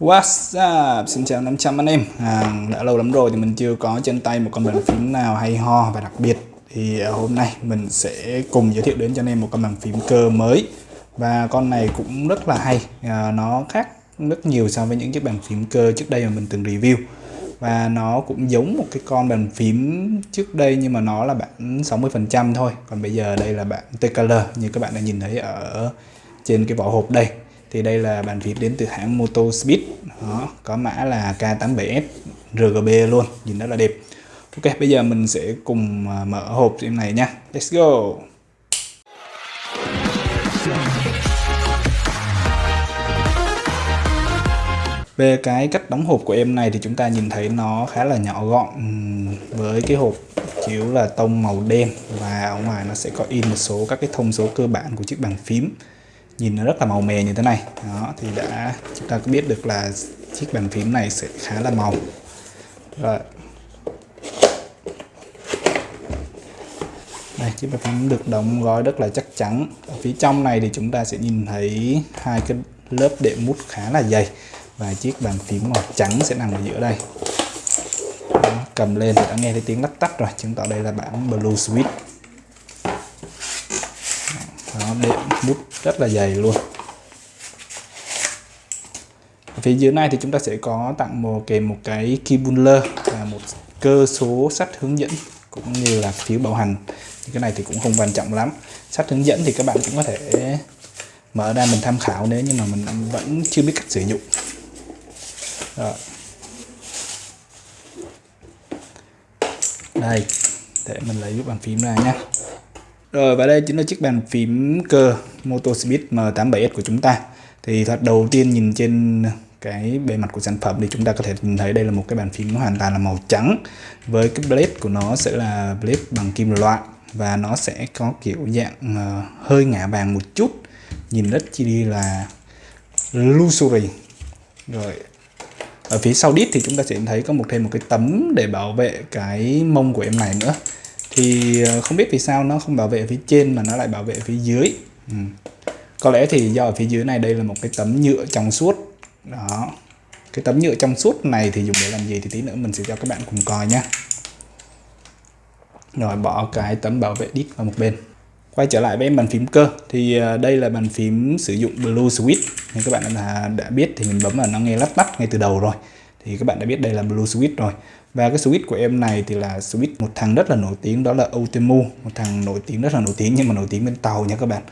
What's up? Xin chào 500 anh em. À, Đã lâu lắm rồi thì mình chưa có trên tay một con bàn phím nào hay ho và đặc biệt Thì à, hôm nay mình sẽ cùng giới thiệu đến cho anh em một con bàn phím cơ mới. Và con này cũng rất là hay. À, Nó khác rất nhiều so với những chiếc bàn phím cơ trước đây mà mình từng review. Và nó cũng giống một cái con bàn phím trước đây nhưng mà nó là bản 60% thôi. Còn bây giờ đây là bản TKL như các bạn đã nhìn thấy ở trên cái vỏ hộp đây thì đây là bàn phím đến từ hãng Moto Speed đó, có mã là K87S RGB luôn nhìn rất là đẹp. Ok bây giờ mình sẽ cùng à, mở hộp em này nha. Let's go! Về cái cách đóng hộp của em này thì chúng ta nhìn thấy nó khá là nhỏ gọn với cái hộp chiếu là tông màu đen và ở ngoài nó sẽ có in một số các cái thông số cơ bản của chiếc bàn phím nhìn nó rất là màu mè như thế này. Đó thì đã chúng ta có biết được là chiếc bàn phím này sẽ khá là màu. Rồi. Đây chiếc bàn phím được đóng gói rất là chắc chắn. Ở phía trong này thì chúng ta sẽ nhìn thấy hai cái lớp đệm mút khá là dày và chiếc bàn phím màu trắng sẽ nằm ở giữa đây. Đó, cầm lên thì đã nghe thấy tiếng lắc tắt rồi. Chứng tỏ đây là bản Blue Switch đệm bút rất là dày luôn. Ở phía dưới này thì chúng ta sẽ có tặng một, kèm một cái keybuller và một cơ số sách hướng dẫn cũng như là phiếu bảo hành. Cái này thì cũng không quan trọng lắm. Sách hướng dẫn thì các bạn cũng có thể mở ra mình tham khảo nếu như mà mình vẫn chưa biết cách sử dụng. Rồi đây, để mình lấy bàn phím ra nhé rồi, và đây chính là chiếc bàn phím cơ Motospeed M87S của chúng ta. Thì thật đầu tiên nhìn trên cái bề mặt của sản phẩm thì chúng ta có thể nhìn thấy đây là một cái bàn phím hoàn toàn là màu trắng. Với cái blade của nó sẽ là blade bằng kim loại và nó sẽ có kiểu dạng ờ, hơi ngả vàng một chút. Nhìn rất chi đi là luxury. Rồi, ở phía sau đít thì chúng ta sẽ thấy có một thêm một cái tấm để bảo vệ cái mông của em này nữa thì ờ, không biết vì sao nó không bảo vệ phía trên mà nó lại bảo vệ phía dưới. Ừ. có lẽ thì do ở phía dưới này đây là một cái tấm nhựa trong suốt. Đó. Cái tấm nhựa trong suốt này thì dùng để làm gì thì tí nữa mình sẽ cho các bạn cùng coi nhé. Rồi bỏ cái tấm bảo vệ đít vào một bên. Quay trở lại với bàn phím cơ. Thì ờ, đây là bàn phím sử dụng Blue Switch. Như các bạn đã, đã biết thì mình bấm vào nó nghe lắp bắt ngay từ đầu rồi. Thì các bạn đã biết đây là Blue Switch rồi và cái switch của em này thì là switch một thằng rất là nổi tiếng đó là Otemu một thằng nổi tiếng rất là nổi tiếng nhưng mà nổi tiếng bên tàu nha các bạn.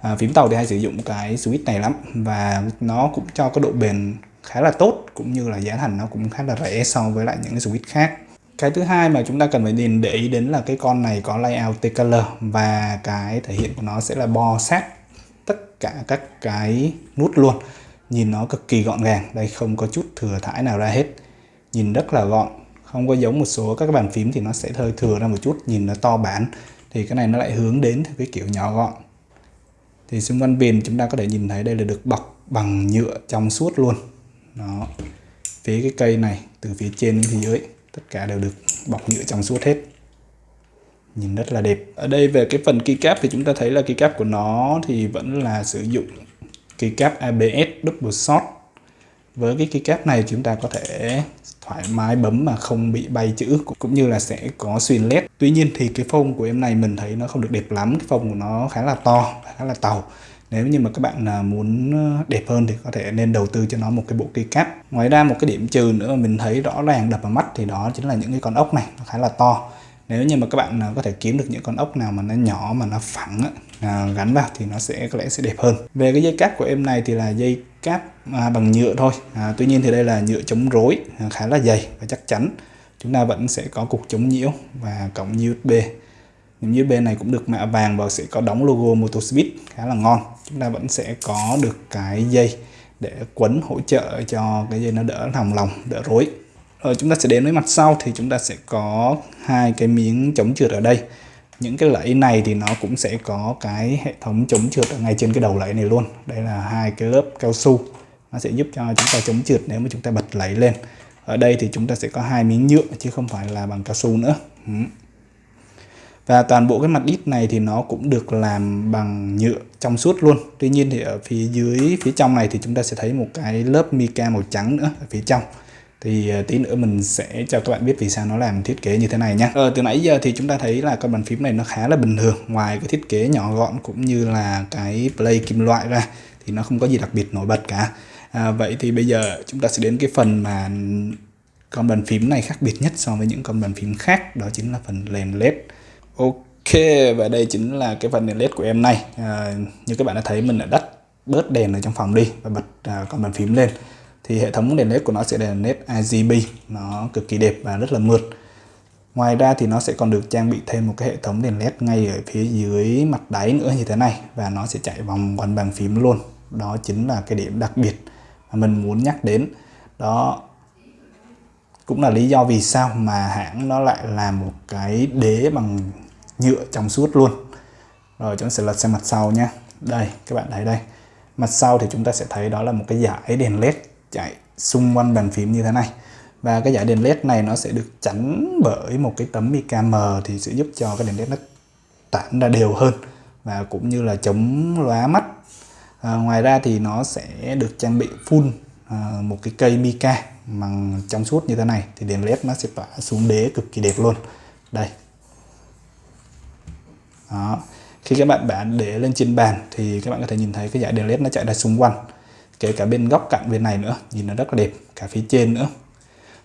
À, phím tàu thì hay sử dụng cái switch này lắm và nó cũng cho cái độ bền khá là tốt cũng như là giá thành nó cũng khá là rẻ so với lại những cái switch khác. Cái thứ hai mà chúng ta cần phải nhìn để ý đến là cái con này có layout T-color và cái thể hiện của nó sẽ là bo sát tất cả các cái nút luôn. Nhìn nó cực kỳ gọn gàng đây không có chút thừa thải nào ra hết. Nhìn rất là gọn không có giống một số các bàn phím thì nó sẽ hơi thừa ra một chút, nhìn nó to bản. Thì cái này nó lại hướng đến cái kiểu nhỏ gọn. Thì xung quanh viền chúng ta có thể nhìn thấy đây là được bọc bằng nhựa trong suốt luôn. Nó phía cái cây này, từ phía trên đến phía dưới, tất cả đều được bọc nhựa trong suốt hết. Nhìn rất là đẹp. Ở đây về cái phần keycap thì chúng ta thấy là keycap của nó thì vẫn là sử dụng keycap ABS double shot với cái keycap này chúng ta có thể thoải mái bấm mà không bị bay chữ, cũng như là sẽ có xuyên led. Tuy nhiên thì cái phông của em này mình thấy nó không được đẹp lắm, cái phông của nó khá là to, khá là tàu. Nếu như mà các bạn à, muốn à, đẹp hơn thì có thể nên đầu tư cho nó một cái bộ keycap. Ngoài ra một cái điểm trừ nữa mà mình thấy rõ ràng đập vào mắt thì đó chính là những cái con ốc này, nó khá là to. Nếu như mà các bạn à, có thể kiếm được những con ốc nào mà nó nhỏ mà nó phẳng gắn vào thì nó sẽ, có lẽ sẽ đẹp hơn. Về cái dây cáp của em này thì là dây cáp à, bằng nhựa thôi. À, tuy nhiên thì đây là nhựa chống rối à, khá là dày và chắc chắn chúng ta vẫn sẽ có cục chống nhiễu và cổng USB những USB này cũng được mạ vàng và sẽ có đóng logo Motospeed khá là ngon. Chúng ta vẫn sẽ có được cái dây để quấn hỗ trợ cho cái dây nó đỡ lòng lòng đỡ rối. Rồi chúng ta sẽ đến với mặt sau thì chúng ta sẽ có hai cái miếng chống trượt ở đây những cái lẫy này thì nó cũng sẽ có cái hệ thống chống trượt ở ngay trên cái đầu lẫy này luôn. Đây là hai cái lớp cao su. Nó sẽ giúp cho chúng ta chống trượt nếu mà chúng ta bật lẫy lên. Ở đây thì chúng ta sẽ có hai miếng nhựa chứ không phải là bằng cao su nữa. Và toàn bộ cái mặt đít này thì nó cũng được làm bằng nhựa trong suốt luôn. Tuy nhiên thì ở phía dưới, phía trong này thì chúng ta sẽ thấy một cái lớp mica màu trắng nữa ở phía trong thì ờ, tí nữa mình sẽ cho các bạn biết vì sao nó làm thiết kế như thế này nhé ờ, từ nãy giờ thì chúng ta thấy là con bàn phím này nó khá là bình thường. Ngoài cái thiết kế nhỏ gọn cũng như là cái play kim loại ra thì nó không có gì đặc biệt nổi bật cả. À, vậy thì bây giờ chúng ta sẽ đến cái phần mà con bàn phím này khác biệt nhất so với những con bàn phím khác đó chính là phần đèn led. Ok và đây chính là cái phần đèn led của em này. À, như các bạn đã thấy mình đã đắt bớt đèn ở trong phòng đi và bật à, con bàn phím lên thì hệ thống đèn led của nó sẽ là đèn led RGB nó cực kỳ đẹp và rất là mượt. Ngoài ra thì nó sẽ còn được trang bị thêm một cái hệ thống đèn led ngay ở phía dưới mặt đáy nữa như thế này. Và nó sẽ chạy vòng quanh bàn phím luôn. Đó chính là cái điểm đặc biệt mà mình muốn nhắc đến. Đó cũng là lý do vì sao mà hãng nó lại làm một cái đế bằng nhựa trong suốt luôn. Rồi chúng ta sẽ lật sang mặt sau nha đây, các bạn thấy đây. Mặt sau thì chúng ta sẽ thấy đó là một cái dải đèn led chạy xung quanh bàn phím như thế này. Và cái dải đèn led này nó sẽ được chắn bởi một cái tấm mica mờ thì sẽ giúp cho cái đèn led nó tản ra đều hơn và cũng như là chống lóa mắt. À, ngoài ra thì nó sẽ được trang bị full à, một cái cây mica bằng trong suốt như thế này thì đèn led nó sẽ tỏa xuống đế cực kỳ đẹp luôn. Đây. Đó. Khi các bạn bạn để lên trên bàn thì các bạn có thể nhìn thấy cái dải đèn led nó chạy ra xung quanh kể cả bên góc cạnh bên này nữa nhìn nó rất là đẹp cả phía trên nữa.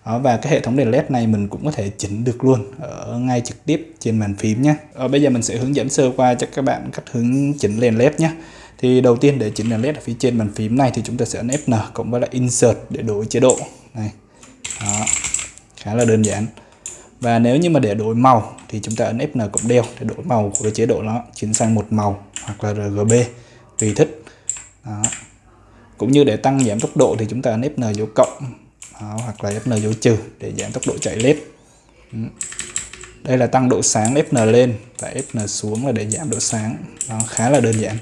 Đó, và cái hệ thống đèn led này mình cũng có thể chỉnh được luôn ở ngay trực tiếp trên màn phím nhé. Ở bây giờ mình sẽ hướng dẫn sơ qua cho các bạn cách hướng chỉnh đèn led nhé. Thì đầu tiên để chỉnh đèn led ở phía trên bàn phím này thì chúng ta sẽ ấn Fn cộng với lại insert để đổi chế độ. Này đó khá là đơn giản. Và nếu như mà để đổi màu thì chúng ta ấn Fn cộng đeo để đổi màu của cái chế độ nó chuyển sang một màu hoặc là RGB tùy thích. Đó cũng như để tăng giảm tốc độ thì chúng ta ấn Fn dấu cộng. Đó, hoặc là Fn dấu trừ để giảm tốc độ chạy led ừ. đây là tăng độ sáng Fn lên và Fn xuống là để giảm độ sáng. Nó khá là đơn giản.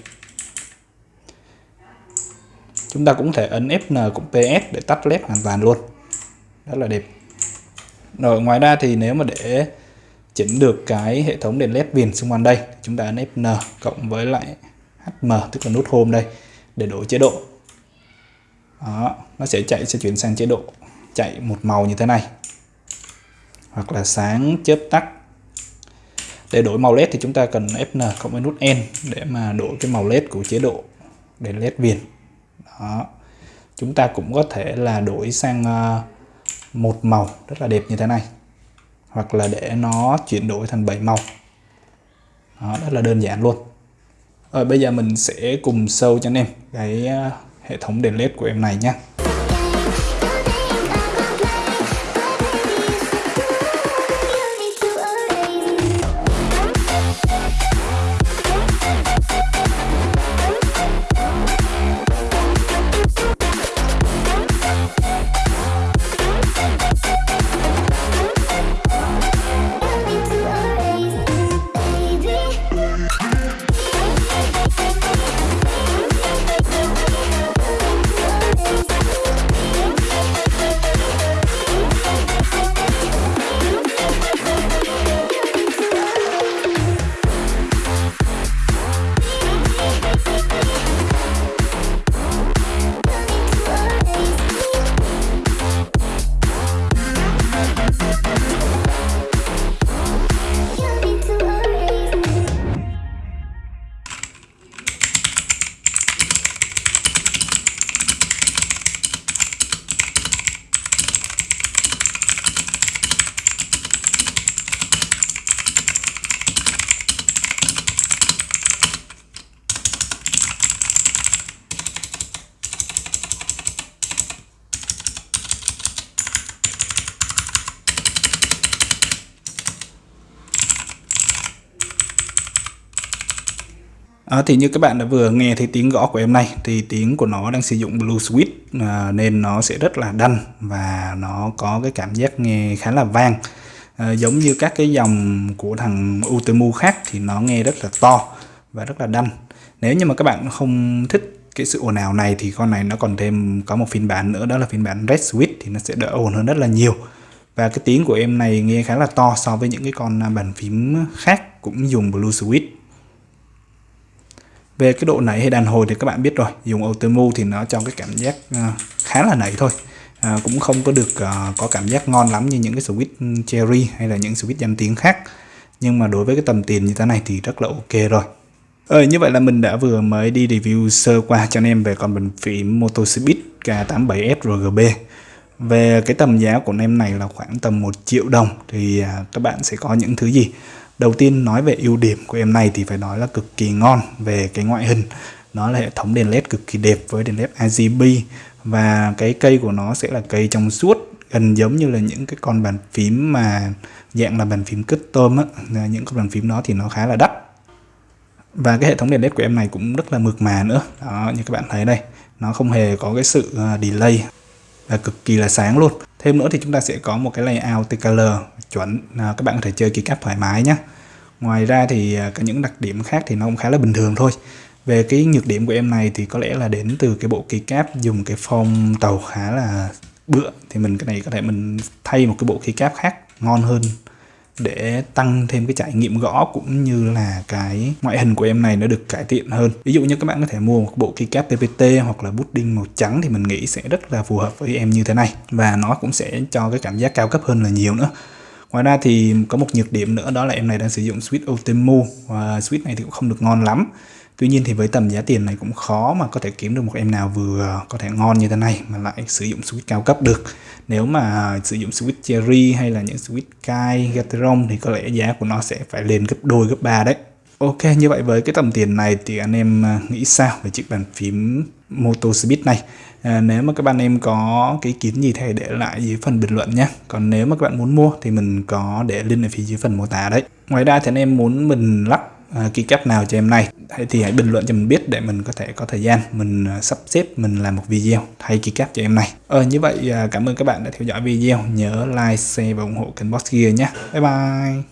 Chúng ta cũng thể ấn Fn cũng PS để tắt led hoàn toàn luôn. Rất là đẹp. Rồi ngoài ra thì nếu mà để chỉnh được cái hệ thống đèn led viền xung quanh đây chúng ta ấn Fn cộng với lại HM tức là nút home đây để đổi chế độ đó, nó sẽ chạy sẽ chuyển sang chế độ chạy một màu như thế này. Hoặc là sáng chớp tắt. Để đổi màu led thì chúng ta cần Fn cộng với nút N để mà đổi cái màu led của chế độ đèn led viền. Đó chúng ta cũng có thể là đổi sang ờ, một màu rất là đẹp như thế này. Hoặc là để nó chuyển đổi thành 7 màu. Đó, rất là đơn giản luôn. Rồi bây giờ mình sẽ cùng sâu cho anh em cái ờ, hệ thống đèn led của em này nhé À, thì như các bạn đã vừa nghe thấy tiếng gõ của em này thì tiếng của nó đang sử dụng Blue Switch à, nên nó sẽ rất là đanh và nó có cái cảm giác nghe khá là vang. À, giống như các cái dòng của thằng Utemu khác thì nó nghe rất là to và rất là đanh. Nếu như mà các bạn không thích cái sự ồn ào này thì con này nó còn thêm có một phiên bản nữa đó là phiên bản Red Switch thì nó sẽ đỡ ồn hơn rất là nhiều. Và cái tiếng của em này nghe khá là to so với những cái con à, bàn phím khác khác cũng dùng Blue Switch về cái độ nảy hay đàn hồi thì các bạn biết rồi dùng Otemu thì nó cho cái cảm giác à, khá là nảy thôi. À, cũng không có được uh, có cảm giác ngon lắm như những cái switch cherry hay là những switch danh tiếng khác. Nhưng mà đối với cái tầm tiền như thế này thì rất là ok rồi. Ờ, như vậy là mình đã vừa mới đi review sơ qua cho anh em về con bình phím Motospeed K87S RGB về cái tầm giá của em này là khoảng tầm 1 triệu đồng thì à, các bạn sẽ có những thứ gì? Đầu tiên nói về ưu điểm của em này thì phải nói là cực kỳ ngon về cái ngoại hình. Nó là hệ thống đèn led cực kỳ đẹp với đèn led RGB và cái cây của nó sẽ là cây trong suốt, gần giống như là những cái con bàn phím mà dạng là bàn phím custom á những con bàn phím đó thì nó khá là đắt. Và cái hệ thống đèn led của em này cũng rất là mượt mà nữa. Đó, như các bạn thấy đây, nó không hề có cái sự à, delay và cực kỳ là sáng luôn thêm nữa thì chúng ta sẽ có một cái layout TKL chuẩn à, các bạn có thể chơi keycap thoải mái nhé ngoài ra thì à, có những đặc điểm khác thì nó cũng khá là bình thường thôi. Về cái nhược điểm của em này thì có lẽ là đến từ cái bộ keycap dùng cái form tàu khá là bựa thì mình cái này có thể mình thay một cái bộ keycap khác ngon hơn để tăng thêm cái trải nghiệm gõ cũng như là cái ngoại hình của em này nó được cải thiện hơn. Ví dụ như các bạn có thể mua một bộ keycap PPT hoặc là bút đinh màu trắng thì mình nghĩ sẽ rất là phù hợp với em như thế này. Và nó cũng sẽ cho cái cảm giác cao cấp hơn là nhiều nữa. Ngoài ra thì có một nhược điểm nữa, đó là em này đang sử dụng switch Otemu và switch này thì cũng không được ngon lắm. Tuy nhiên thì với tầm giá tiền này cũng khó mà có thể kiếm được một em nào vừa có thể ngon như thế này mà lại sử dụng switch cao cấp được. Nếu mà sử dụng switch Cherry hay là những switch Kai, Gateron thì có lẽ giá của nó sẽ phải lên gấp đôi gấp ba đấy. Ok, như vậy với cái tầm tiền này thì anh em à, nghĩ sao về chiếc bàn phím Moto Speed này? À, nếu mà các bạn em có cái kiến gì thì để lại dưới phần bình luận nhé. Còn nếu mà các bạn muốn mua thì mình có để link ở phía dưới phần mô tả đấy. Ngoài ra thì anh em muốn mình lắp uh, keycap nào cho em này thì hãy bình luận cho mình biết để mình có thể có thời gian, mình à, sắp xếp, mình làm một video thay keycap cho em này. Ờ như vậy à, cảm ơn các bạn đã theo dõi video. Nhớ like, share và ủng hộ kênh Boss Gear nhé. Bye bye!